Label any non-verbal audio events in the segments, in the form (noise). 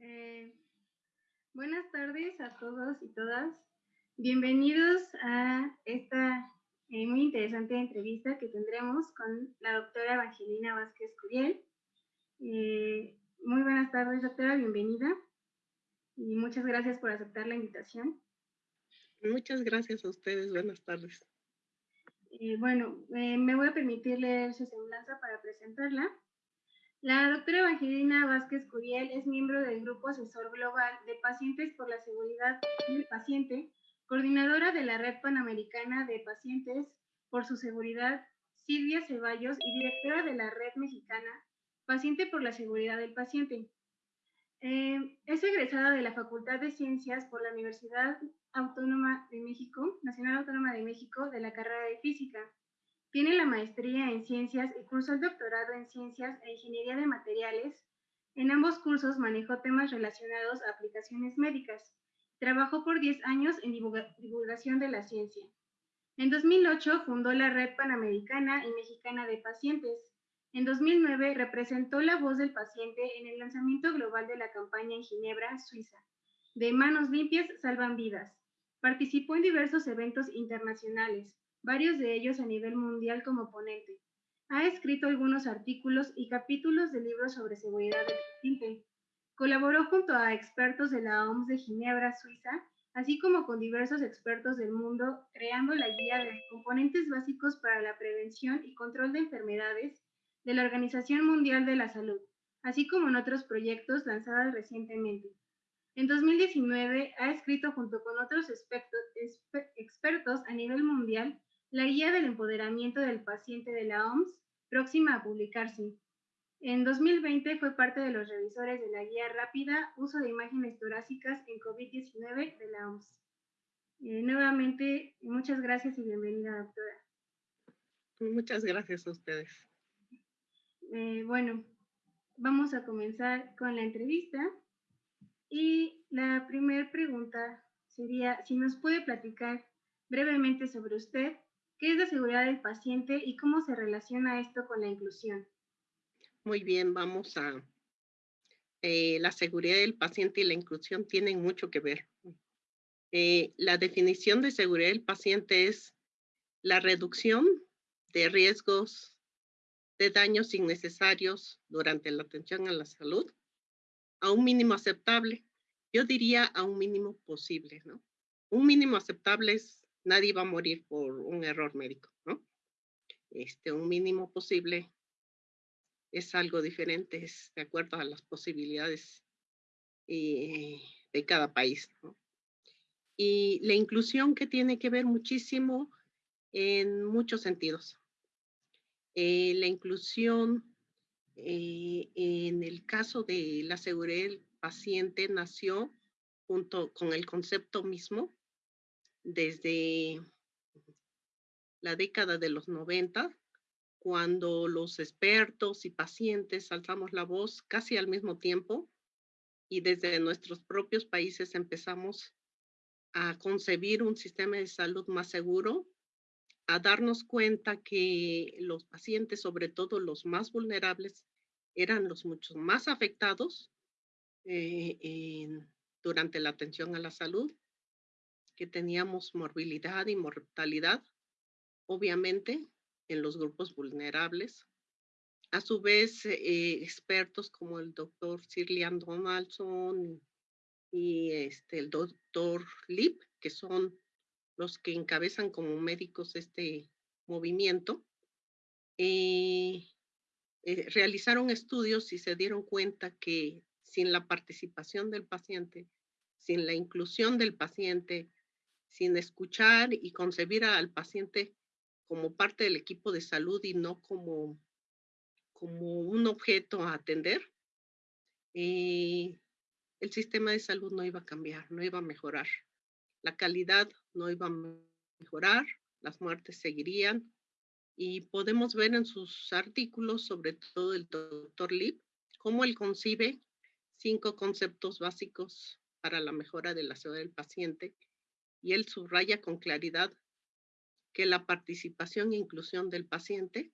Eh, buenas tardes a todos y todas. Bienvenidos a esta eh, muy interesante entrevista que tendremos con la doctora Evangelina Vázquez Curiel. Eh, muy buenas tardes, doctora, bienvenida. Y muchas gracias por aceptar la invitación. Muchas gracias a ustedes, buenas tardes. bueno, me voy a permitir leer su semblanza para presentarla. La doctora Evangelina Vázquez Curiel es miembro del Grupo Asesor Global de Pacientes por la Seguridad del Paciente, coordinadora de la Red Panamericana de Pacientes por su Seguridad, Silvia Ceballos, y directora de la Red Mexicana Paciente por la Seguridad del Paciente. Eh, es egresada de la Facultad de Ciencias por la Universidad Autónoma de México, Nacional Autónoma de México, de la carrera de Física. Tiene la maestría en ciencias y cursó el doctorado en ciencias e ingeniería de materiales. En ambos cursos manejó temas relacionados a aplicaciones médicas. Trabajó por 10 años en divulgación de la ciencia. En 2008 fundó la Red Panamericana y Mexicana de Pacientes. En 2009 representó la voz del paciente en el lanzamiento global de la campaña en Ginebra, Suiza. De Manos Limpias Salvan Vidas. Participó en diversos eventos internacionales, varios de ellos a nivel mundial como ponente. Ha escrito algunos artículos y capítulos de libros sobre seguridad del paciente. Colaboró junto a expertos de la OMS de Ginebra, Suiza, así como con diversos expertos del mundo, creando la guía de componentes básicos para la prevención y control de enfermedades de la Organización Mundial de la Salud, así como en otros proyectos lanzados recientemente. En 2019 ha escrito junto con otros expertos a nivel mundial la guía del empoderamiento del paciente de la OMS, próxima a publicarse. En 2020 fue parte de los revisores de la guía rápida Uso de imágenes torácicas en COVID-19 de la OMS. Eh, nuevamente, muchas gracias y bienvenida, doctora. Muchas gracias a ustedes. Eh, bueno, vamos a comenzar con la entrevista. Y la primera pregunta sería si nos puede platicar brevemente sobre usted ¿Qué es la seguridad del paciente y cómo se relaciona esto con la inclusión? Muy bien, vamos a... Eh, la seguridad del paciente y la inclusión tienen mucho que ver. Eh, la definición de seguridad del paciente es la reducción de riesgos de daños innecesarios durante la atención a la salud a un mínimo aceptable. Yo diría a un mínimo posible, ¿no? Un mínimo aceptable es nadie va a morir por un error médico. Este, un mínimo posible es algo diferente, es de acuerdo a las posibilidades eh, de cada país. Y la inclusión que tiene que ver muchísimo en muchos sentidos. Eh, la inclusión eh, en el caso de la seguridad del paciente nació junto con el concepto mismo desde la década de los 90, cuando los expertos y pacientes alzamos la voz casi al mismo tiempo y desde nuestros propios países empezamos a concebir un sistema de salud más seguro, a darnos cuenta que los pacientes, sobre todo los más vulnerables, eran los muchos más afectados eh, durante la atención a la salud que teníamos morbilidad y mortalidad, obviamente, en los grupos vulnerables. A su vez, eh, expertos como el doctor Sirlian Donaldson y este, el doctor Lip, que son los que encabezan como médicos este movimiento, eh, eh, realizaron estudios y se dieron cuenta que sin la participación del paciente, sin la inclusión del paciente, sin escuchar y concebir al paciente como parte del equipo de salud y no como, como un objeto a atender, eh, el sistema de salud no iba a cambiar, no iba a mejorar. La calidad no iba a mejorar, las muertes seguirían. Y podemos ver en sus artículos, sobre todo el doctor Lip, cómo él concibe cinco conceptos básicos para la mejora de la salud del paciente y él subraya con claridad que la participación e inclusión del paciente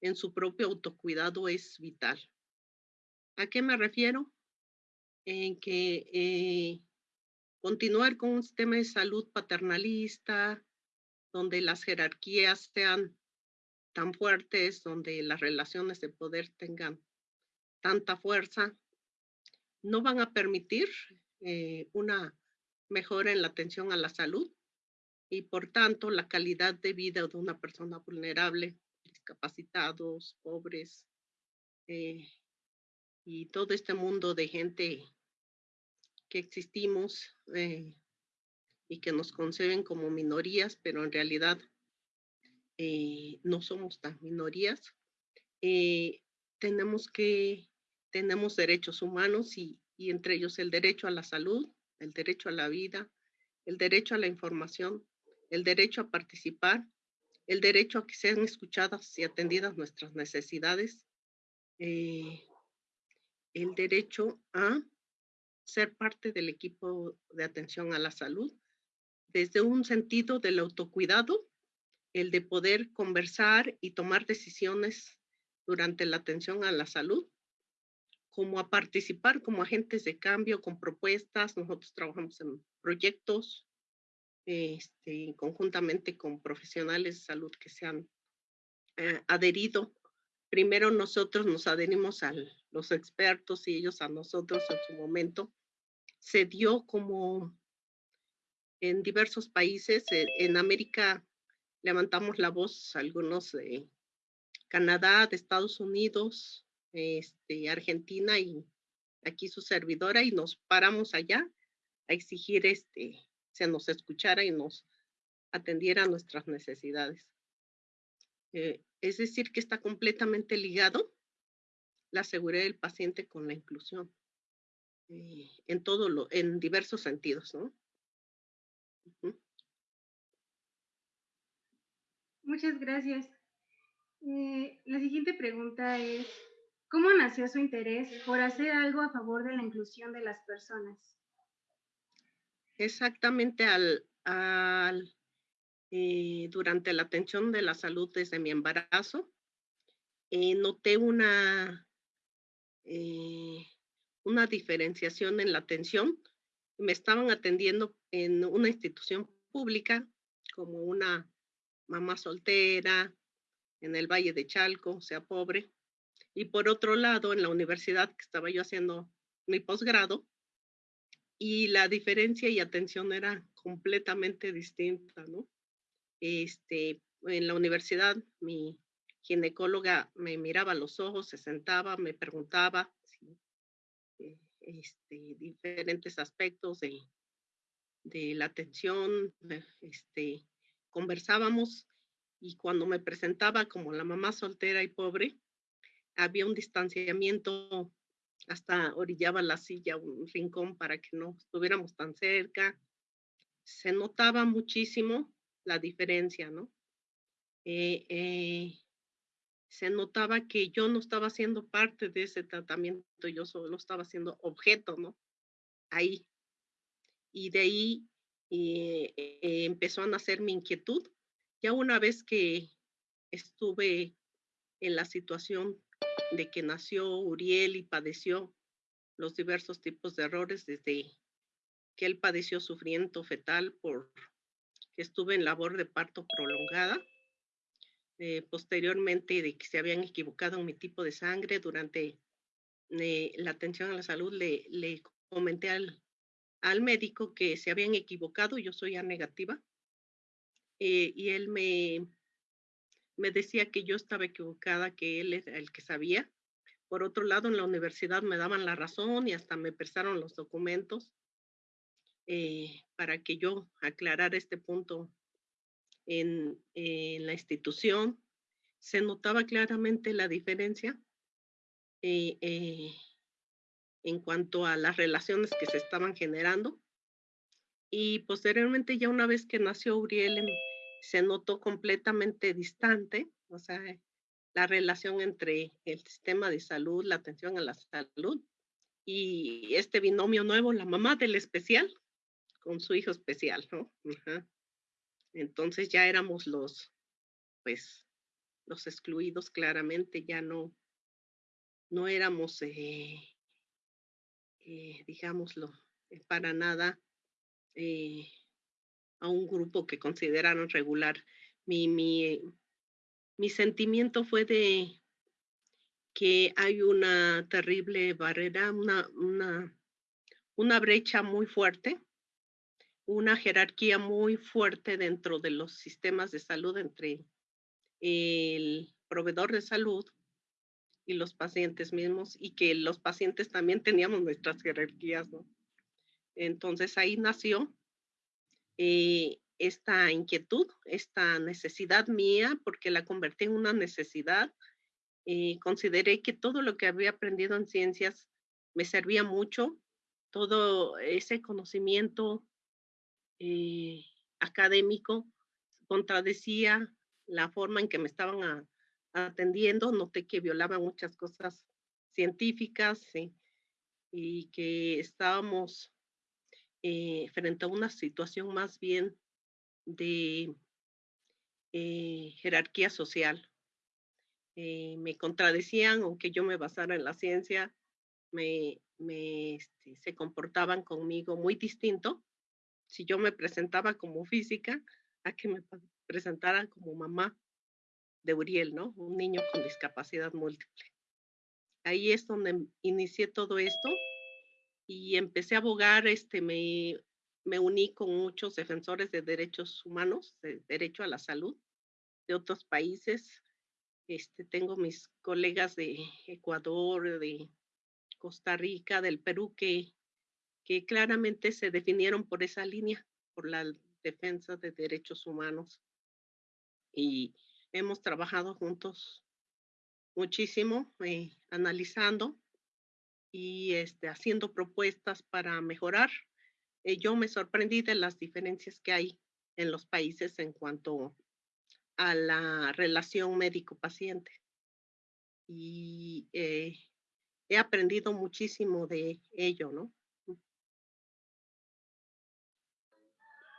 en su propio autocuidado es vital. ¿A qué me refiero? En que eh, continuar con un sistema de salud paternalista, donde las jerarquías sean tan fuertes, donde las relaciones de poder tengan tanta fuerza, no van a permitir eh, una mejora en la atención a la salud y por tanto la calidad de vida de una persona vulnerable, discapacitados, pobres eh, y todo este mundo de gente que existimos eh, y que nos conceben como minorías, pero en realidad eh, no somos tan minorías. tenemos que, tenemos derechos humanos y entre ellos el derecho a la salud, el derecho a la vida, el derecho a la información, el derecho a participar, el derecho a que sean escuchadas y atendidas nuestras necesidades, eh, el derecho a ser parte del equipo de atención a la salud, desde un sentido del autocuidado, el de poder conversar y tomar decisiones durante la atención a la salud, como a participar como agentes de cambio con propuestas. Nosotros trabajamos en proyectos este, conjuntamente con profesionales de salud que se han eh, adherido. Primero nosotros nos adherimos a los expertos y ellos a nosotros en su momento. Se dio como en diversos países, eh, en América levantamos la voz, algunos de Canadá, de Estados Unidos, este, Argentina y aquí su servidora y nos paramos allá a exigir este, se nos escuchara y nos atendiera a nuestras necesidades. Eh, es decir, que está completamente ligado la seguridad del paciente con la inclusión eh, en todo lo, en diversos sentidos, ¿no? Muchas gracias. Eh, la siguiente pregunta es, ¿cómo nació su interés por hacer algo a favor de la inclusión de las personas? Exactamente al, eh, durante la atención de la salud desde mi embarazo, eh, noté una, eh, una diferenciación en la atención. Me estaban atendiendo en una institución pública como una mamá soltera en el Valle de Chalco, o sea, pobre. Y por otro lado, en la universidad que estaba yo haciendo mi posgrado, y la diferencia y atención era completamente distinta, ¿no? Este, en la universidad, mi ginecóloga me miraba los ojos, se sentaba, me preguntaba eh, este, diferentes aspectos de, de la atención, este, conversábamos y cuando me presentaba como la mamá soltera y pobre, había un distanciamiento hasta orillaba la silla, un rincón para que no estuviéramos tan cerca. Se notaba muchísimo la diferencia, ¿no? Eh, eh, se notaba que yo no estaba siendo parte de ese tratamiento, yo solo estaba siendo objeto, ¿no? Ahí. Y de ahí eh, empezó a nacer mi inquietud. Ya una vez que estuve en la situación de que nació Uriel y padeció los diversos tipos de errores desde que él padeció sufrimiento fetal por que estuve en labor de parto prolongada. Eh, posteriormente de que se habían equivocado en mi tipo de sangre durante eh, la atención a la salud, le, le comenté al, al, médico que se habían equivocado, yo soy A negativa, eh, y él me, me decía que yo estaba equivocada, que él era el que sabía. Por otro lado, en la universidad me daban la razón y hasta me prestaron los documentos eh, para que yo aclarara este punto en, la institución. Se notaba claramente la diferencia eh, eh, en cuanto a las relaciones que se estaban generando. Y posteriormente, ya una vez que nació Uriel en, se notó completamente distante, o sea, la relación entre el sistema de salud, la atención a la salud y este binomio nuevo, la mamá del especial con su hijo especial, ¿no? Entonces ya éramos los, pues, los excluidos claramente, ya no, no éramos, eh, eh, digámoslo, para nada a un grupo que consideraron regular. Mi, mi, mi sentimiento fue de que hay una terrible barrera, una, una, una brecha muy fuerte, una jerarquía muy fuerte dentro de los sistemas de salud entre el proveedor de salud y los pacientes mismos y que los pacientes también teníamos nuestras jerarquías, ¿no? Entonces ahí nació eh, esta inquietud, esta necesidad mía, porque la convertí en una necesidad. Eh, consideré que todo lo que había aprendido en ciencias me servía mucho, todo ese conocimiento eh, académico contradecía la forma en que me estaban atendiendo, noté que violaban muchas cosas científicas y que estábamos eh, frente a una situación más bien de eh, jerarquía social. Eh, me contradecían, aunque yo me basara en la ciencia, me, este, se comportaban conmigo muy distinto. Si yo me presentaba como física, a que me presentaran como mamá de Uriel, ¿no? Un niño con discapacidad múltiple. Ahí es donde inicié todo esto y empecé a abogar, este, me, me uní con muchos defensores de derechos humanos, de derecho a la salud de otros países. Este, tengo mis colegas de Ecuador, de Costa Rica, del Perú, que, que claramente se definieron por esa línea, por la defensa de derechos humanos. Y hemos trabajado juntos muchísimo, eh, analizando y este, haciendo propuestas para mejorar. Eh, yo me sorprendí de las diferencias que hay en los países en cuanto a la relación médico-paciente. Y eh, he aprendido muchísimo de ello, ¿no?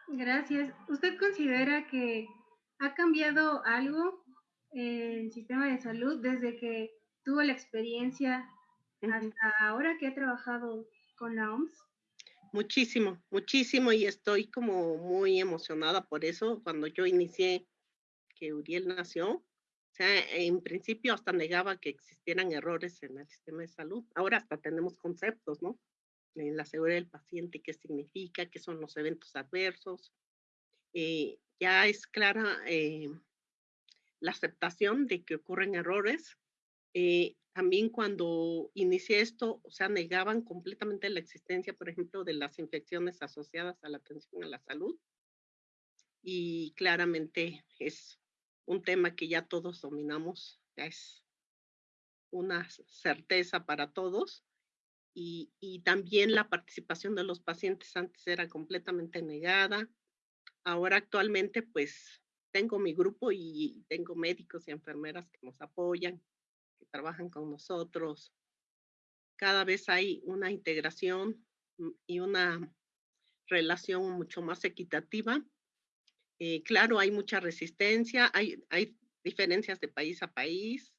Gracias. ¿Usted considera que ha cambiado algo en el sistema de salud desde que tuvo la experiencia hasta ahora que he trabajado con la OMS? Muchísimo, muchísimo y estoy como muy emocionada por eso. Cuando yo inicié que Uriel nació, o sea, en principio hasta negaba que existieran errores en el sistema de salud. Ahora hasta tenemos conceptos, ¿no? En la seguridad del paciente, qué significa, qué son los eventos adversos. Eh, ya es clara eh, la aceptación de que ocurren errores. Eh, también cuando inicié esto, o sea, negaban completamente la existencia, por ejemplo, de las infecciones asociadas a la atención a la salud. Y claramente es un tema que ya todos dominamos, ya es una certeza para todos. Y, y también la participación de los pacientes antes era completamente negada. Ahora actualmente, pues, tengo mi grupo y tengo médicos y enfermeras que nos apoyan, que trabajan con nosotros. Cada vez hay una integración mm, y una relación mucho más equitativa. Eh, claro, hay mucha resistencia, hay, hay diferencias de país a país.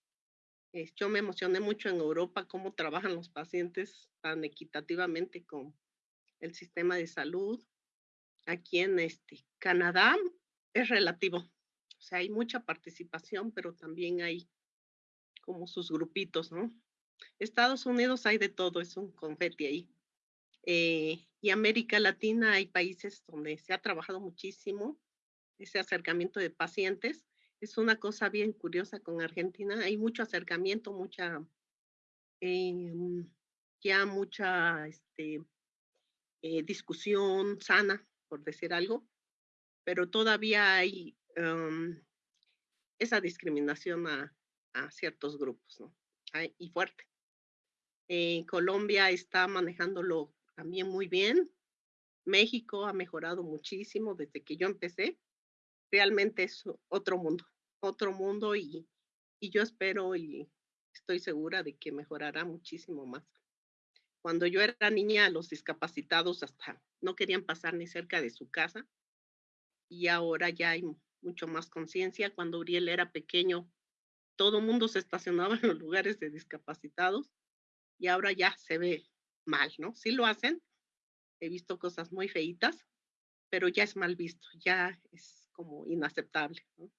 Eh, yo me emocioné mucho en Europa cómo trabajan los pacientes tan equitativamente con el sistema de salud. Aquí en este, Canadá es relativo. O sea, hay mucha participación, pero también hay como sus grupitos, ¿no? Estados Unidos hay de todo, es un confeti ahí. Eh, y América Latina hay países donde se ha trabajado muchísimo ese acercamiento de pacientes. Es una cosa bien curiosa con Argentina. Hay mucho acercamiento, mucha, em, ya mucha este, eh, discusión sana, por decir algo, pero todavía hay em, esa discriminación a, a ciertos grupos, ¿no? y fuerte. Eh, Colombia está manejándolo también muy bien. México ha mejorado muchísimo desde que yo empecé. Realmente es otro mundo, otro mundo y, y yo espero y estoy segura de que mejorará muchísimo más. Cuando yo era niña, los discapacitados hasta no querían pasar ni cerca de su casa y ahora ya hay mucho más conciencia. Cuando Uriel era pequeño, todo mundo se estacionaba en los lugares de discapacitados y ahora ya se ve mal, ¿no? Sí lo hacen, he visto cosas muy feitas, pero ya es mal visto, ya es como inaceptable, ¿no?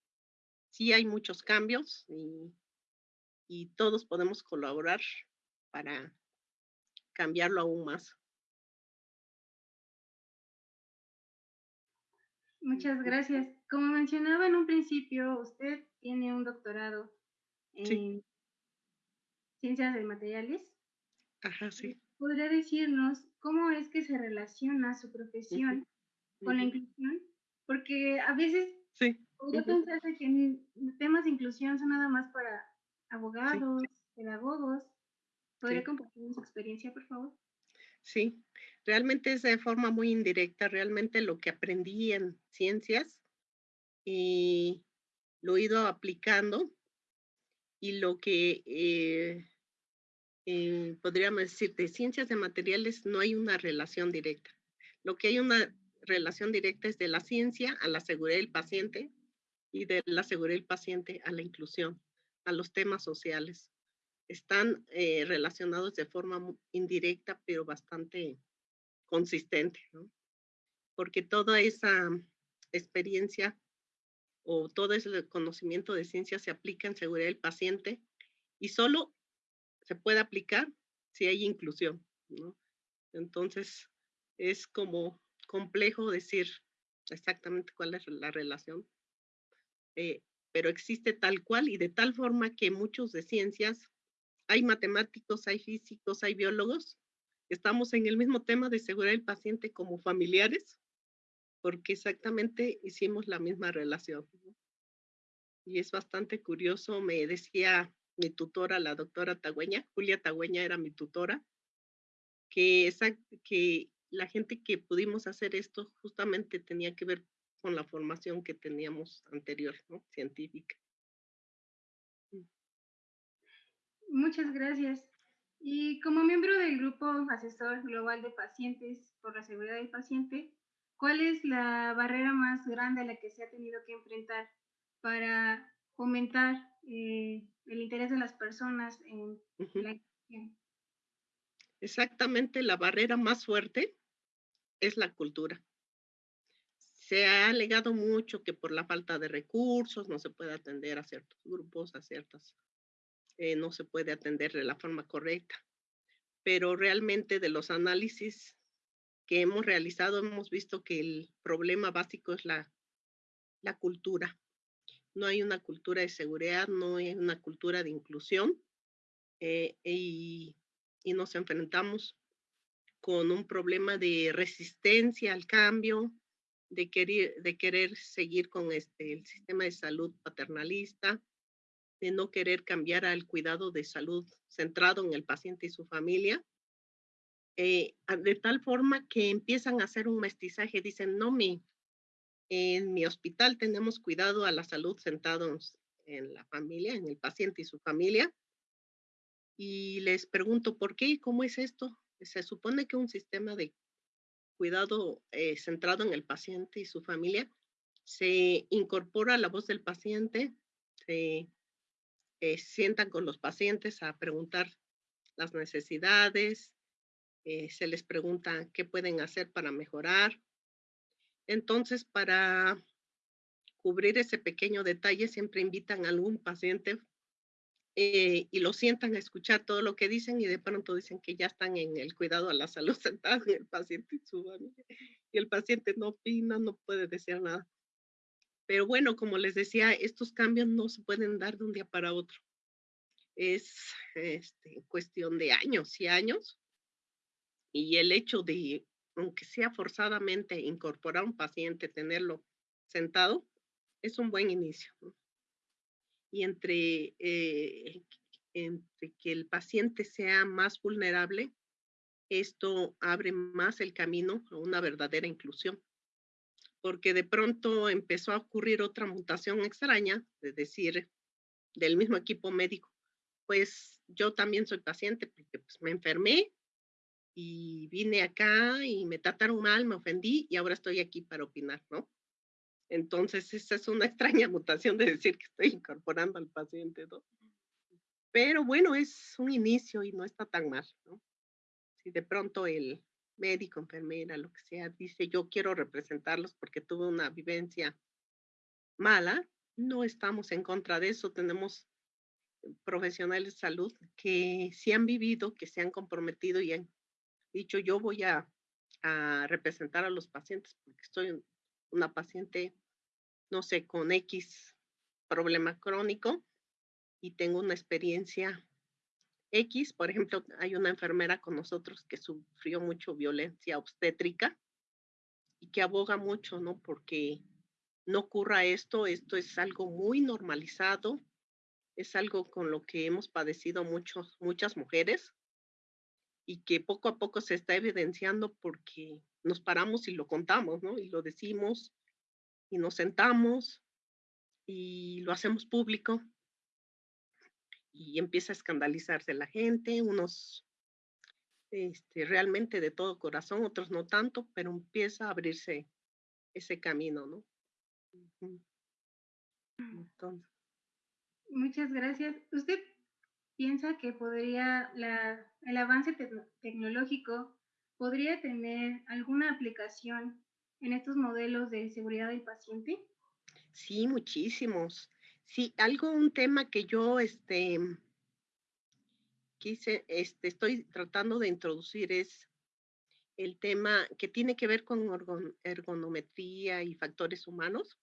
Sí hay muchos cambios y, y todos podemos colaborar para cambiarlo aún más. Muchas gracias. Como mencionaba en un principio, usted tiene un doctorado en ciencias de materiales. Ajá, sí. ¿Podría decirnos cómo es que se relaciona su profesión con la inclusión? Porque a veces sí. podría pensarse que temas de inclusión son nada más para abogados, pedagogos. ¿Podría compartir su experiencia, por favor? Sí, realmente es de forma muy indirecta, realmente lo que aprendí en ciencias y lo he ido aplicando y lo que eh, eh, podríamos decir de ciencias de materiales no hay una relación directa. Lo que hay una relación directa es de la ciencia a la seguridad del paciente y de la seguridad del paciente a la inclusión, a los temas sociales. Están eh, relacionados de forma indirecta, pero bastante consistente. Porque toda esa experiencia o todo ese conocimiento de ciencia se aplica en seguridad del paciente y solo se puede aplicar si hay inclusión. Entonces, es como complejo decir exactamente cuál es la relación, eh, pero existe tal cual y de tal forma que muchos de ciencias, hay matemáticos, hay físicos, hay biólogos, estamos en el mismo tema de seguridad del paciente como familiares, porque exactamente hicimos la misma relación. Y es bastante curioso, me decía mi tutora, la doctora Tagüeña, Julia Tagüeña era mi tutora, que, que la gente que pudimos hacer esto justamente tenía que ver con la formación que teníamos anterior, ¿no? científica. Mm. Muchas gracias. Y como miembro del grupo asesor global de pacientes por la seguridad del paciente, ¿cuál es la barrera más grande a la que se ha tenido que enfrentar para fomentar eh, el interés de las personas en la educación? Exactamente, la barrera más fuerte es la cultura. Se ha alegado mucho que por la falta de recursos no se puede atender a ciertos grupos, a ciertas eh, no se puede atender de la forma correcta. Pero realmente de los análisis que hemos realizado hemos visto que el problema básico es la, la cultura. No hay una cultura de seguridad, no hay una cultura de inclusión eh, y, y nos enfrentamos con un problema de resistencia al cambio, de querer, de querer seguir con este, el sistema de salud paternalista, de no querer cambiar al cuidado de salud centrado en el paciente y su familia, eh, de tal forma que empiezan a hacer un mestizaje, dicen, no, mi, en mi hospital tenemos cuidado a la salud centrados en la familia, en el paciente y su familia, y les pregunto, ¿por qué y cómo es esto? Se supone que un sistema de cuidado eh, centrado en el paciente y su familia se incorpora la voz del paciente, se eh, sientan con los pacientes a preguntar las necesidades, eh, se les pregunta qué pueden hacer para mejorar. Entonces, para cubrir ese pequeño detalle, siempre invitan a algún paciente eh, y lo sientan a escuchar todo lo que dicen y de pronto dicen que ya están en el cuidado a la salud (laughs) sentado en el paciente y su familia. Y el paciente no opina, no puede decir nada. Pero bueno, como les decía, estos cambios no se pueden dar de un día para otro. Es este, cuestión de años y años. Y el hecho de, aunque sea forzadamente, incorporar a un paciente, tenerlo sentado, es un buen inicio. Y entre, eh, entre que el paciente sea más vulnerable, esto abre más el camino a una verdadera inclusión porque de pronto empezó a ocurrir otra mutación extraña, es decir, del mismo equipo médico. Pues yo también soy paciente porque pues, me enfermé y vine acá y me trataron mal, me ofendí y ahora estoy aquí para opinar, ¿no? Entonces, esa es una (laughs) extraña mutación de decir que estoy incorporando al paciente, ¿no? Pero bueno, es un inicio y no está tan mal, ¿no? Si de pronto el médico, enfermera, lo que sea, dice yo quiero representarlos porque tuve una vivencia mala, no estamos en contra de eso. Tenemos profesionales de salud que sí han vivido, que se han comprometido y han dicho yo voy a, a representar a los pacientes porque estoy una paciente, no sé, con X problema crónico y tengo una experiencia X, por ejemplo, hay una enfermera con nosotros que sufrió mucho violencia obstétrica y que aboga mucho, ¿no? Porque no ocurra esto, esto es algo muy normalizado, es algo con lo que hemos padecido muchos, muchas mujeres y que poco a poco se está evidenciando porque nos paramos y lo contamos, ¿no? Y lo decimos y nos sentamos y lo hacemos público y empieza a escandalizarse la gente, unos este, realmente de todo corazón, otros no tanto, pero empieza a abrirse ese camino, ¿no? Muchas gracias. ¿Usted piensa que podría, el avance tecnológico podría tener alguna aplicación en estos modelos de seguridad del paciente? Sí, muchísimos. Sí, algo, un tema que yo este, quise, este, estoy tratando de introducir es el tema que tiene que ver con ergonometría y factores humanos,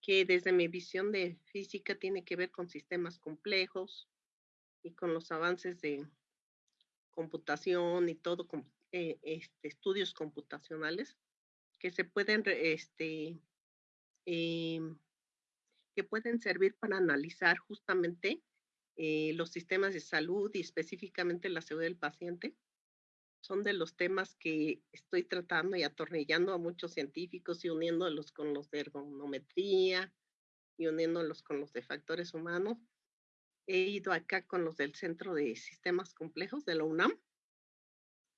que desde mi visión de física tiene que ver con sistemas complejos con los avances de computación y todo, eh, este, estudios computacionales que se pueden este, em, que pueden servir para analizar justamente eh, los sistemas de salud y específicamente la seguridad del paciente. Son de los temas que estoy tratando y atornillando a muchos científicos y uniéndolos con los de ergonometría y uniéndolos con los de factores humanos. He ido acá con los del Centro de Sistemas Complejos de la UNAM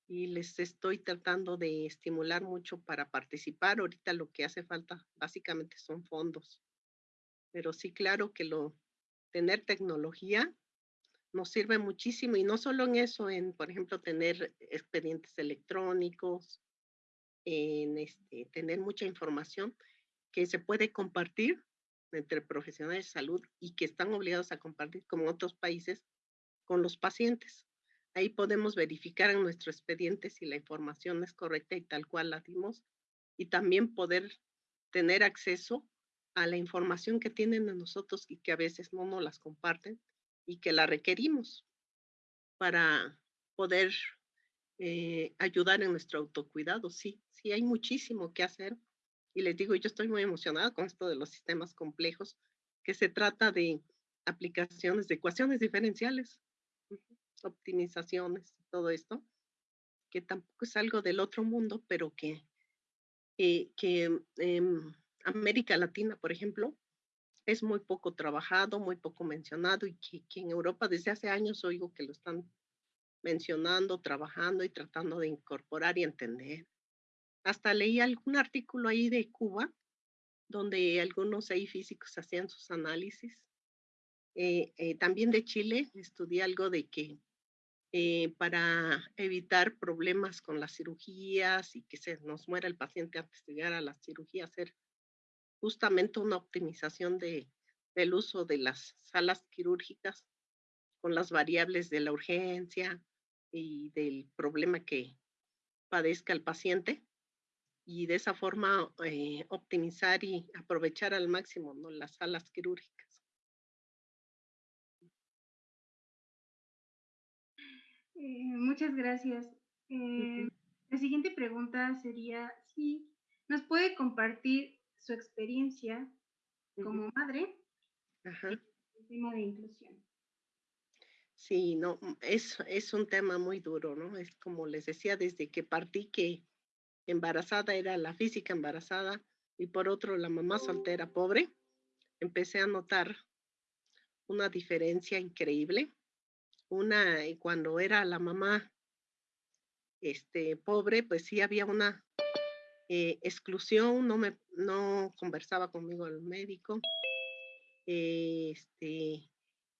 y les estoy tratando de estimular mucho para participar. Ahorita lo que hace falta básicamente son fondos pero sí, claro que lo, tener tecnología nos sirve muchísimo y no solo en eso, en, por ejemplo, tener expedientes electrónicos, en este, tener mucha información que se puede compartir entre profesionales de salud y que están obligados a compartir, como en otros países, con los pacientes. Ahí podemos verificar en nuestro expediente si la información es correcta y tal cual la dimos y también poder tener acceso a la información que tienen de nosotros y que a veces no nos las comparten y que la requerimos para poder eh, ayudar en nuestro autocuidado. Sí, sí, hay muchísimo que hacer. Y les digo, yo estoy muy emocionada con esto de los sistemas complejos, que se trata de aplicaciones de ecuaciones diferenciales, optimizaciones, todo esto, que tampoco es algo del otro mundo, pero que, eh, que em, América Latina, por ejemplo, es muy poco trabajado, muy poco mencionado y que, en Europa desde hace años oigo que lo están mencionando, trabajando y tratando de incorporar y entender. Hasta leí algún artículo ahí de Cuba, donde algunos ahí físicos hacían sus análisis. Eh, eh, también de Chile estudié algo de que eh, para evitar problemas con las cirugías y que se nos muera el paciente antes de llegar a la cirugía, hacer justamente una optimización de, del uso de las salas quirúrgicas con las variables de la urgencia y del problema que padezca el paciente y de esa forma eh, optimizar y aprovechar al máximo ¿no? las salas quirúrgicas. Eh, muchas gracias. Eh, la siguiente pregunta sería si nos puede compartir su experiencia como madre Ajá. el tema de inclusión. Sí, no, mm, es, es un tema muy duro, ¿no? Es como les decía, desde que partí que embarazada era la física embarazada y por otro la mamá soltera pobre, empecé a notar una diferencia increíble. Una, y cuando era la mamá este, pobre, pues sí había una eh, exclusión, no me, no conversaba conmigo el médico, este,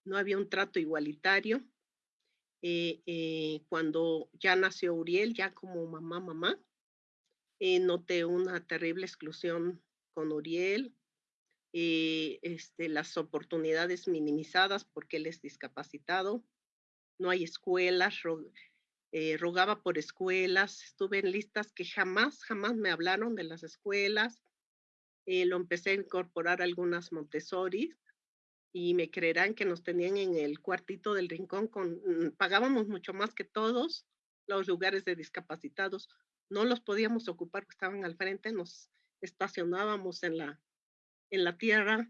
no había un trato igualitario. Eh, eh, cuando ya nació Uriel, ya como mamá, mamá, eh, noté una terrible exclusión con Uriel, este, las oportunidades minimizadas porque él es discapacitado, no hay escuelas, rogaba por escuelas, estuve en listas que jamás, jamás me hablaron de las escuelas, lo empecé a incorporar algunas Montessori, y me creerán que nos tenían en el cuartito del rincón mm, pagábamos mucho más que todos los lugares de discapacitados. No los podíamos ocupar porque estaban al frente, nos estacionábamos en la, en la tierra,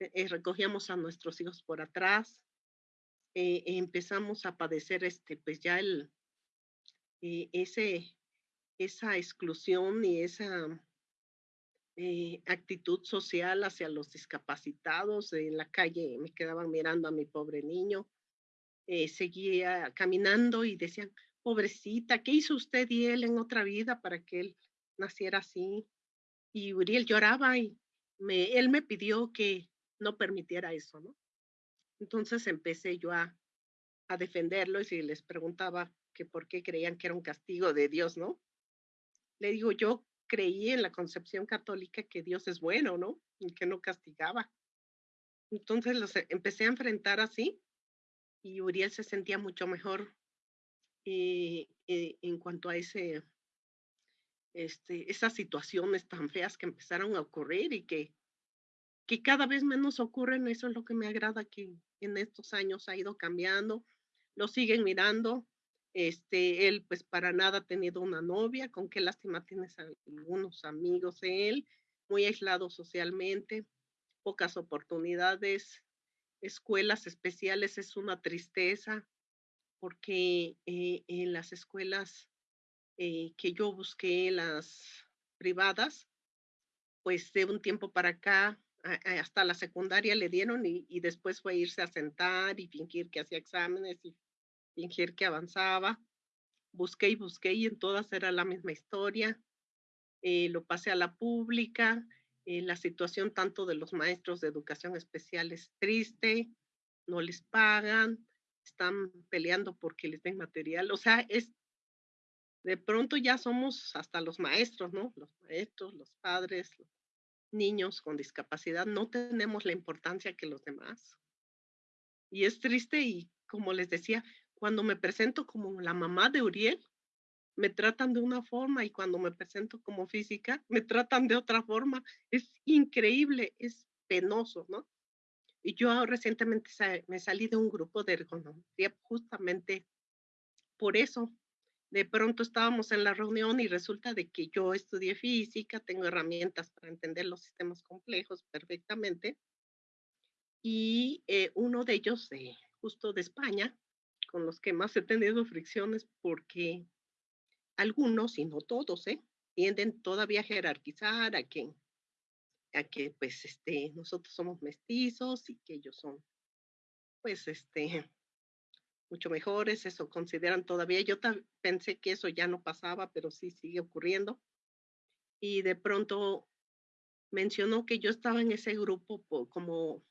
eh, eh, recogíamos a nuestros hijos por atrás, eh, empezamos a padecer este, pues ya el, ese, esa exclusión y esa eh, actitud social hacia los discapacitados. En la calle me quedaban mirando a mi pobre niño. Eh, seguía caminando y decían, pobrecita, ¿qué hizo usted y él en otra vida para que él naciera así? Y Uriel lloraba y él me pidió que no permitiera eso, ¿no? Entonces empecé yo a, defenderlo y si les preguntaba que por qué creían que era un castigo de Dios, ¿no? Le digo, yo creí en la concepción católica que Dios es bueno, ¿no? Y que no castigaba. Entonces los e, empecé a enfrentar así y Uriel se sentía mucho mejor eh, en cuanto a ese, este, esas situaciones tan feas que empezaron a ocurrir y que, que cada vez menos ocurren. Eso es lo que me agrada que en estos años ha ido cambiando. Lo siguen mirando, este, él pues para nada ha tenido una novia, con qué lástima tienes algunos amigos él, muy aislado socialmente, pocas oportunidades, escuelas especiales es una tristeza, porque eh, en las escuelas eh, que yo busqué, las privadas, pues de un tiempo para acá, hasta la secundaria le dieron y, después fue irse a sentar y fingir que hacía exámenes y fingir que avanzaba. Busqué y busqué y en todas era la misma historia. Eh, lo pasé a la pública. La situación tanto de los maestros de educación especial es triste, no les pagan, están peleando porque les den material. O sea, es de pronto ya somos hasta los maestros, ¿no? Los maestros, los padres, los niños con discapacidad, no tenemos la importancia que los demás. Y es triste y como les decía, cuando me presento como la mamá de Uriel, me tratan de una forma y cuando me presento como física, me tratan de otra forma. Es increíble, es penoso, ¿no? Y yo recientemente me salí de un grupo de ergonomía justamente por eso. De pronto estábamos en la reunión y resulta de que yo estudié física, tengo herramientas para entender los sistemas complejos perfectamente. Y eh, uno de ellos, justo de España, con los que más he tenido fricciones porque algunos, y no todos, ¿eh? tienden todavía a jerarquizar a que, a que pues, este, nosotros somos mestizos y que ellos son, pues, este, mucho mejores, eso consideran todavía. Yo pensé que eso ya no pasaba, pero sí sigue ocurriendo. Y de pronto mencionó que yo estaba en ese grupo como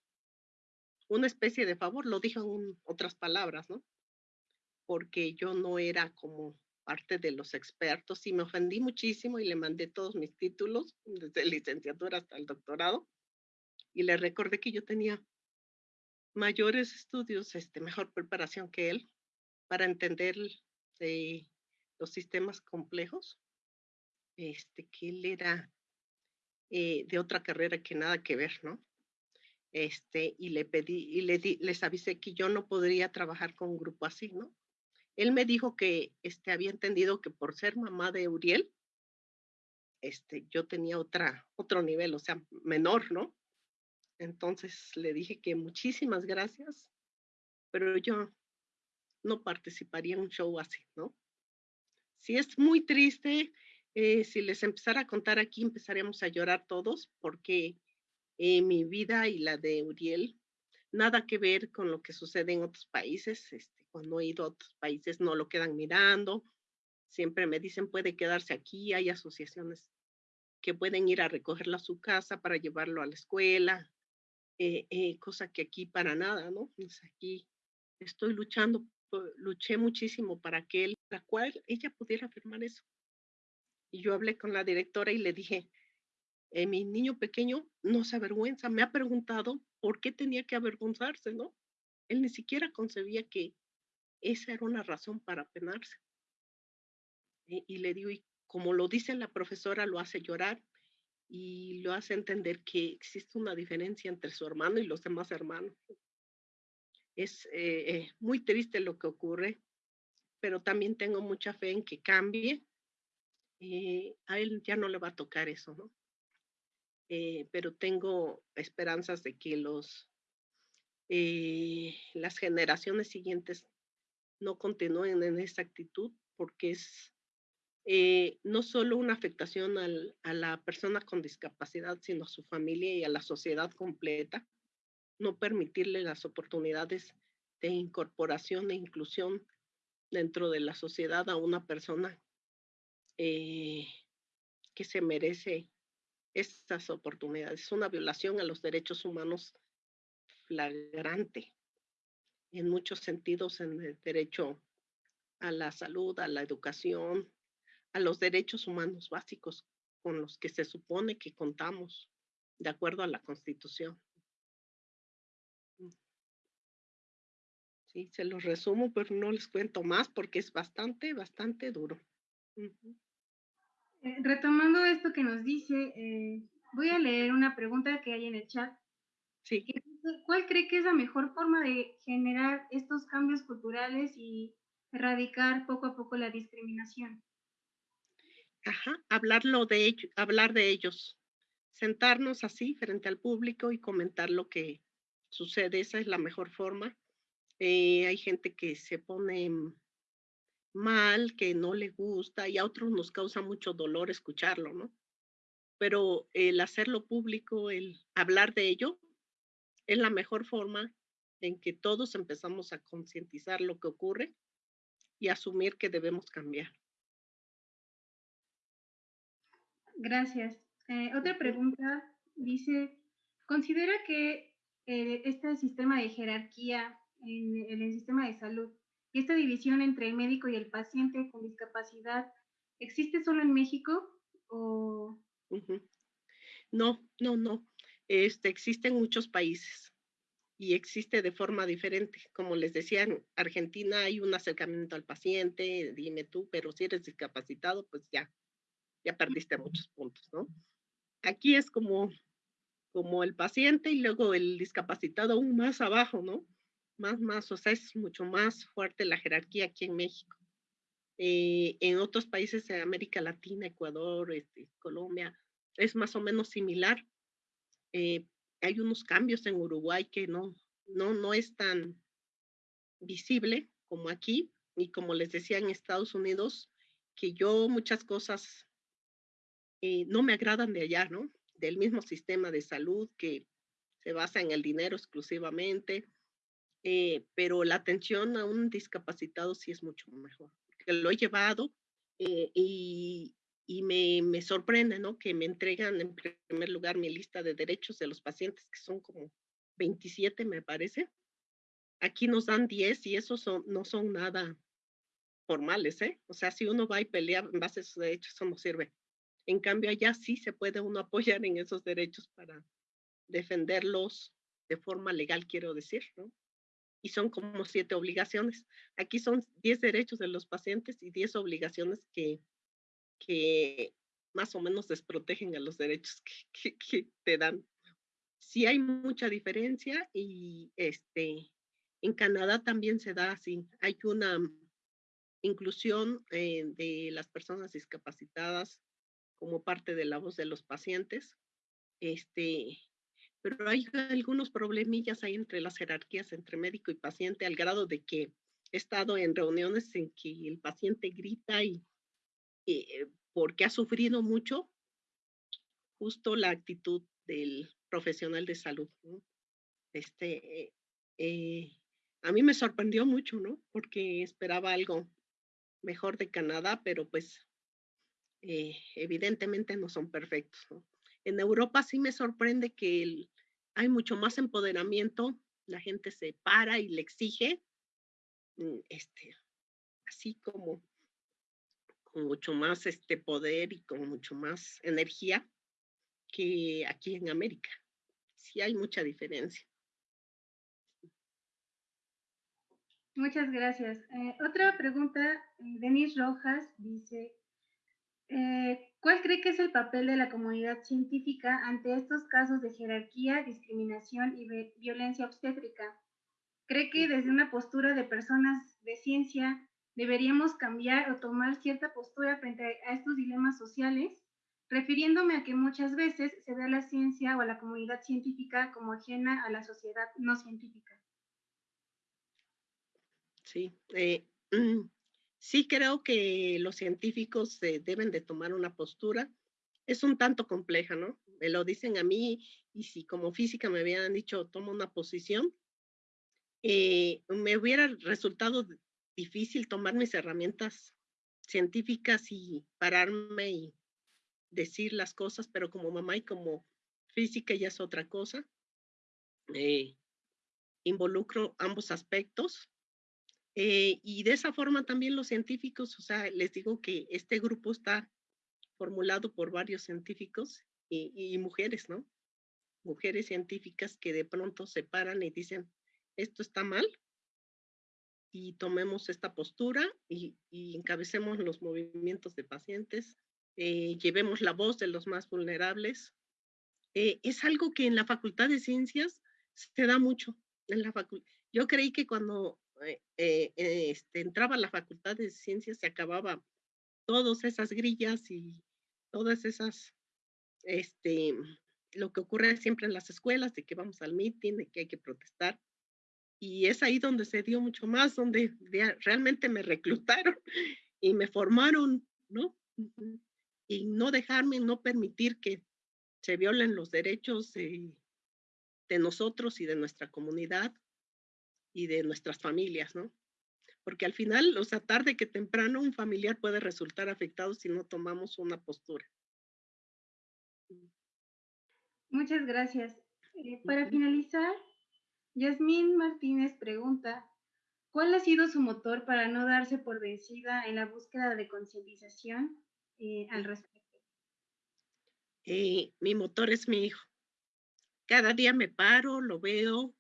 una especie de favor, lo dijo en otras palabras, ¿no? porque yo no era como parte de los expertos y me ofendí muchísimo y le mandé todos mis títulos, desde licenciatura hasta el doctorado, y le recordé que yo tenía mayores estudios, este, mejor preparación que él para entender eh, los sistemas complejos, este, que él era eh, de otra carrera que nada que ver, ¿no? Este, y le pedí, y le di, les avisé que yo no podría trabajar con un grupo así, ¿no? Él me dijo que este, había entendido que por ser mamá de Uriel, este, yo tenía otra, otro nivel, o sea, menor, ¿no? Entonces le dije que muchísimas gracias, pero yo no participaría en un show así, ¿no? Si es muy triste, eh, si les empezara a contar aquí, empezaríamos a llorar todos, porque eh, mi vida y la de Uriel, nada que ver con lo que sucede en otros países. Este, cuando he ido a otros países no lo quedan mirando, siempre me dicen puede quedarse aquí, hay asociaciones que pueden ir a recogerlo a su casa para llevarlo a la escuela, eh, eh, cosa que aquí para nada, ¿no? Pues aquí estoy luchando, luché muchísimo para que él, la cual ella pudiera firmar eso. Y yo hablé con la directora y le dije, eh, mi niño pequeño no se avergüenza, me ha preguntado por qué tenía que avergonzarse, ¿no? Él ni siquiera concebía que esa era una razón para penarse. y le digo, como lo dice la profesora, lo hace llorar y lo hace entender que existe una diferencia entre su hermano y los demás hermanos. Es eh, eh, muy triste lo que ocurre, pero también tengo mucha fe en que cambie. Eh, a él ya no le va a tocar eso, ¿no? pero tengo esperanzas de que los, las generaciones siguientes no continúen en esa actitud porque es eh, no solo una afectación a la persona con discapacidad, sino a su familia y a la sociedad completa. No permitirle las oportunidades de incorporación e inclusión dentro de la sociedad a una persona eh, que se merece estas oportunidades. Es una violación a los derechos humanos flagrante en muchos sentidos en el derecho a la salud, a la educación, a los derechos humanos básicos con los que se supone que contamos de acuerdo a la Constitución. Mm. Sí, se los resumo, pero no les cuento más porque es bastante, bastante duro. Eh, retomando esto que nos dice, eh, voy a leer una pregunta que hay en el chat. Sí. ¿Cuál cree que es la mejor forma de generar estos cambios culturales y erradicar poco a poco la discriminación? Ajá, hablarlo de ellos, hablar de ellos, sentarnos así frente al público y comentar lo que sucede, esa es la mejor forma. Eh, hay gente que se pone mal, que no le gusta y a otros nos causa mucho dolor escucharlo, ¿no? Pero el hacerlo público, el hablar de ello, es la mejor forma en que todos empezamos a concientizar lo que ocurre y asumir que debemos cambiar. Gracias. Eh, otra pregunta dice, ¿considera que eh, este sistema de jerarquía en, el sistema de salud y esta división entre el médico y el paciente con discapacidad existe solo en México o...? No, no, no. Este, existe en muchos países y existe de forma diferente. Como les decía, en Argentina hay un acercamiento al paciente, dime tú, pero si eres discapacitado, pues ya, ya perdiste muchos puntos, ¿no? Aquí es como, como el paciente y luego el discapacitado aún más abajo, ¿no? Más, más, o sea, es mucho más fuerte la jerarquía aquí en México. Eh, en otros países de América Latina, Ecuador, este, Colombia, es más o menos similar. Eh, hay unos cambios en Uruguay que no, no, no es tan visible como aquí. Y como les decía en Estados Unidos, que yo muchas cosas eh, no me agradan de allá, ¿no? Del mismo sistema de salud que se basa en el dinero exclusivamente, eh, pero la atención a un discapacitado sí es mucho mejor. lo he llevado eh, y, me, me, sorprende, ¿no? Que me entregan en primer lugar mi lista de derechos de los pacientes, que son como 27, me parece. Aquí nos dan 10 y esos son, no son nada formales, ¿eh? O sea, si uno va y pelea en base a sus derechos, eso no sirve. En cambio, allá sí se puede uno (laughs) apoyar en esos derechos para defenderlos de forma legal, quiero decir, ¿no? Y son como siete obligaciones. Aquí son diez derechos de los pacientes y diez obligaciones que, que más o menos desprotegen a los derechos (laughs) que, que, te dan. Sí hay mucha diferencia y este, en Canadá también se da así. Hay una inclusión eh, de las personas discapacitadas como parte de la voz de los pacientes. Este, pero hay algunos problemillas ahí entre las jerarquías entre médico y paciente al grado de que he estado en reuniones en que el paciente grita y eh, porque ha sufrido mucho justo la actitud del profesional de salud. Este, eh, a mí me sorprendió mucho, ¿no? Porque esperaba algo mejor de Canadá, pero pues eh, evidentemente no son perfectos. En Europa sí me sorprende que hay mucho más empoderamiento, la gente se para y le exige, mm, este, así como con mucho más este poder y con mucho más energía que aquí en América. Sí hay mucha diferencia. Muchas gracias. Eh, otra pregunta, eh, Denis Rojas dice, eh, ¿cuál cree que es el papel de la comunidad científica ante estos casos de jerarquía, discriminación y violencia obstétrica? ¿Cree que desde una postura de personas de ciencia deberíamos cambiar o tomar cierta postura frente a estos dilemas sociales? refiriéndome a que muchas veces se ve a la ciencia o a la comunidad científica como ajena a la sociedad no científica. Sí, eh, (clears throat) sí creo que los científicos deben de tomar una postura. Es un tanto compleja, ¿no? Me lo dicen a mí y si como física me hubieran dicho toma una posición, eh, me hubiera resultado difícil tomar mis herramientas científicas y pararme y decir las cosas, pero como mamá y como física ya es otra cosa. Eh, involucro ambos aspectos eh, y de esa forma también los científicos, o sea, les digo que este grupo está formulado por varios científicos y, mujeres, ¿no? Mujeres científicas que de pronto se paran y dicen, esto está mal y tomemos esta postura y, encabecemos los movimientos de pacientes, eh, llevemos la voz de los más vulnerables. Eh, es algo que en la Facultad de Ciencias se da mucho. En la Yo creí que cuando eh, eh, este, entraba la Facultad de Ciencias, se acababa todas esas grillas y todas esas, este, lo que ocurre siempre en las escuelas, de que vamos al meeting, de que hay que protestar. Y es ahí donde se dio mucho más, donde realmente me reclutaron (laughs) y me formaron, ¿no? Y no dejarme, no permitir que se violen los derechos de nosotros y de nuestra comunidad y de nuestras familias, ¿no? Porque al final, o sea, tarde que temprano, un familiar puede resultar afectado si no tomamos una postura. Muchas gracias. Eh, para finalizar, Yasmín Martínez pregunta, ¿cuál ha sido su motor para no darse por vencida en la búsqueda de concientización eh, al respecto? Eh, mi motor es mi hijo. Cada día me paro, lo veo,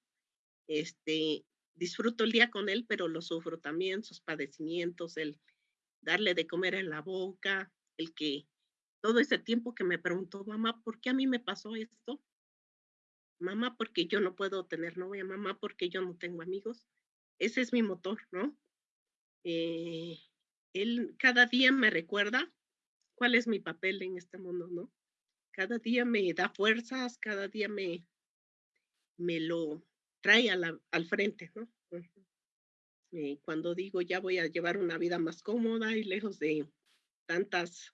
este, disfruto el día con él, pero lo sufro también, sus padecimientos, el darle de comer en la boca, el que todo ese tiempo que me preguntó, mamá, ¿por qué a mí me pasó esto? Mamá, porque yo no puedo tener novia, mamá, porque yo no tengo amigos. Ese es mi motor, ¿no? Eh, él cada día me recuerda cuál es mi papel en este mundo, ¿no? Cada día me da fuerzas, cada día me, me lo, trae al frente, ¿no? Cuando digo ya voy a llevar una vida más cómoda y lejos de tantas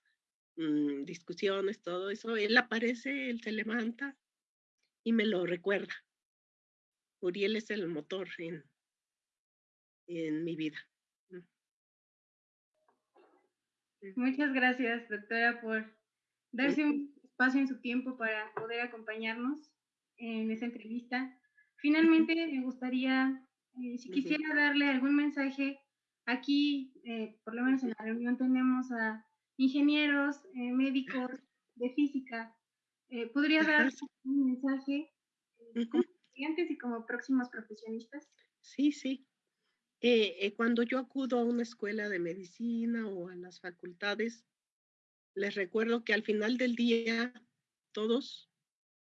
mm, discusiones, todo eso, él aparece, él se levanta y me lo recuerda. Uriel es el motor en, en mi vida. Muchas gracias, doctora, por darse un espacio en su tiempo para poder acompañarnos en esta entrevista. Finalmente, me gustaría, eh, si quisiera darle algún mensaje, aquí, eh, por lo menos en la reunión, tenemos a ingenieros, eh, médicos de física. ¿Podría dar un mensaje como estudiantes y como próximos profesionistas? Sí, sí. cuando yo acudo a una escuela de medicina o a las facultades, les recuerdo que al final del día todos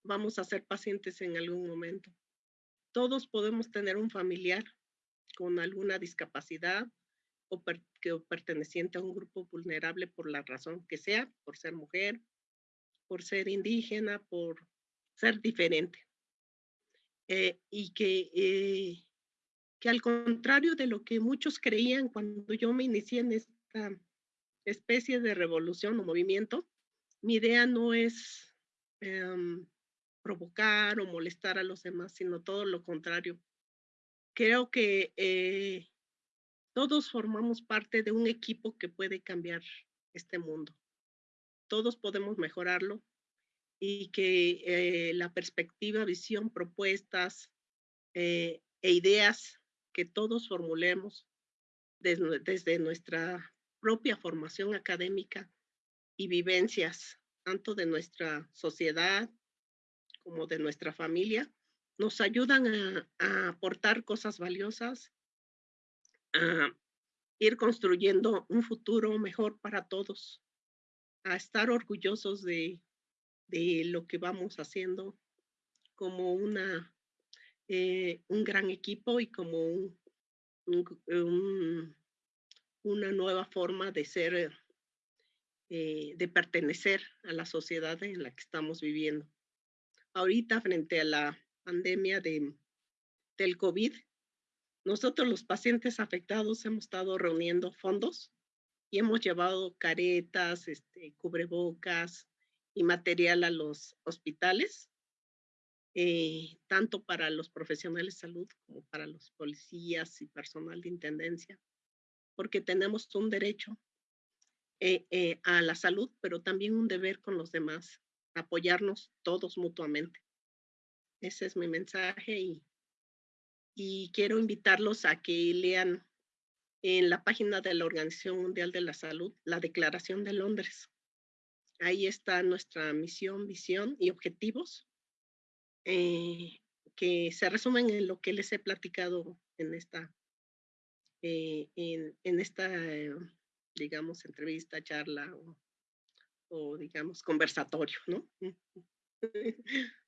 vamos a ser pacientes en algún momento todos podemos tener un familiar con alguna discapacidad o que, perteneciente a un grupo vulnerable por la razón que sea, por ser mujer, por ser indígena, por ser diferente. Eh, y que, eh, que al contrario de lo que muchos creían cuando yo me inicié en esta especie de revolución o movimiento, mi idea no es em, provocar o molestar a los demás, sino todo lo contrario. Creo que eh, todos formamos parte de un equipo que puede cambiar este mundo. Todos podemos mejorarlo y que eh, la perspectiva, visión, propuestas eh, e ideas que todos formulemos desde, nuestra propia formación académica y vivencias, tanto de nuestra sociedad como de nuestra familia, nos ayudan a aportar cosas valiosas, a ir construyendo un futuro mejor para todos, a estar orgullosos de, de lo que vamos haciendo como una, eh, un gran equipo y como un, un, una nueva forma de ser, eh, de pertenecer a la sociedad en la que estamos viviendo. Ahorita, frente a la pandemia de, del COVID, nosotros los pacientes afectados hemos estado reuniendo fondos y hemos llevado caretas, este, cubrebocas y material a los hospitales, eh, tanto para los profesionales de salud como para los policías y personal de intendencia, porque tenemos un derecho eh, eh, a la salud, pero también un deber con los demás, apoyarnos todos mutuamente. Ese es mi mensaje y, y quiero invitarlos a que lean en la página de la Organización Mundial de la Salud la Declaración de Londres. Ahí está nuestra misión, visión y objetivos eh, que se resumen en lo que les he platicado en esta, eh, en, esta, digamos, entrevista, charla o, o digamos, conversatorio, ¿no? (laughs)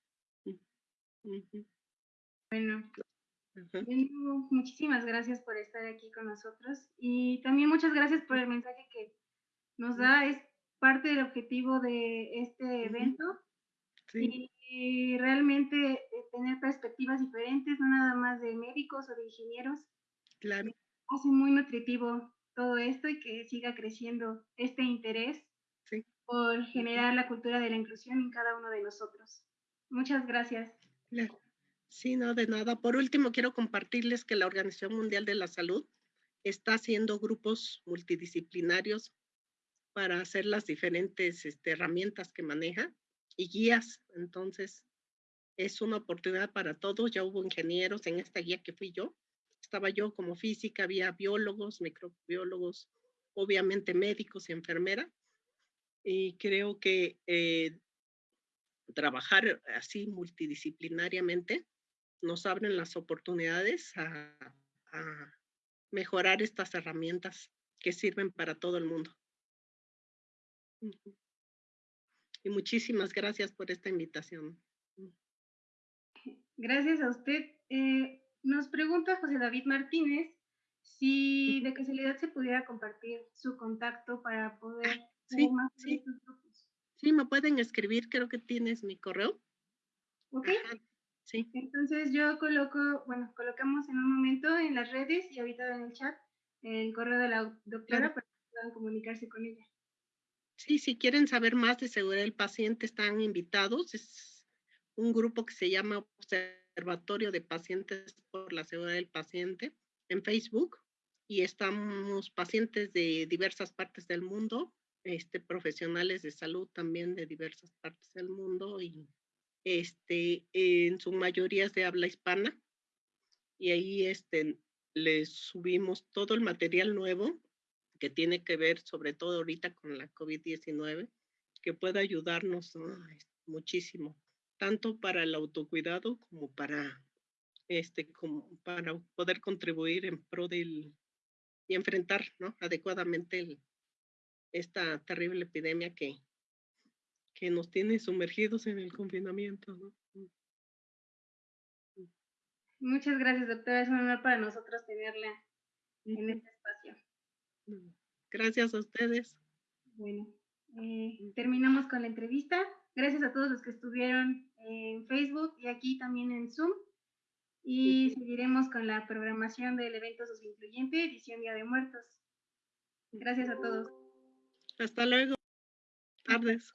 Bueno, muchísimas gracias por estar aquí con nosotros y también muchas gracias por el mensaje que nos da. Es parte del objetivo de este evento sí. y, realmente eh, tener perspectivas diferentes, no nada más de médicos o de ingenieros. Claro. Hace muy nutritivo todo esto y que siga creciendo este interés sí. por generar la cultura de la inclusión en cada uno de nosotros. Muchas gracias. Claro. Sí, no, de nada. Por último, quiero compartirles que la Organización Mundial de la Salud está haciendo grupos multidisciplinarios para hacer las diferentes este, herramientas que maneja y guías. Entonces, es una oportunidad para todos. Ya hubo ingenieros en esta guía que fui yo. Estaba yo como física, había biólogos, microbiólogos, obviamente médicos y enfermera. Y creo que eh, trabajar así multidisciplinariamente nos abren las oportunidades a, a mejorar estas herramientas que sirven para todo el mundo. Y muchísimas gracias por esta invitación. Gracias a usted. Eh, nos pregunta José David Martínez si de casualidad se pudiera compartir su contacto para poder sí, más sí. grupos. Sí, me pueden escribir, creo que tienes mi correo. Ok. Ajá, sí. Entonces yo coloco, bueno, colocamos en un momento en las redes y ahorita en el chat el correo de la doctora claro. para que puedan comunicarse con ella. Sí, si quieren saber más de seguridad del paciente, están invitados. Es un grupo que se llama Observatorio de Pacientes por la Seguridad del Paciente en Facebook y estamos pacientes de diversas partes del mundo, este, profesionales de salud también de diversas partes del mundo y este, en su mayoría es de habla hispana y ahí este, les subimos todo el material nuevo que tiene que ver sobre todo ahorita con la COVID-19, que puede ayudarnos ¿no? muchísimo, tanto para el autocuidado como para, este, como para poder contribuir en pro del y enfrentar ¿no? adecuadamente esta terrible epidemia que, que nos tiene sumergidos en el confinamiento. ¿no? Mm. Muchas gracias, doctora. Es un honor para nosotros tenerla en este espacio. Gracias a ustedes. Bueno, eh, terminamos con la entrevista. Gracias a todos los que estuvieron en Facebook y aquí también en Zoom. Y seguiremos con la programación del evento Incluyente, edición Día de Muertos. Gracias a todos. Hasta luego. Tardes.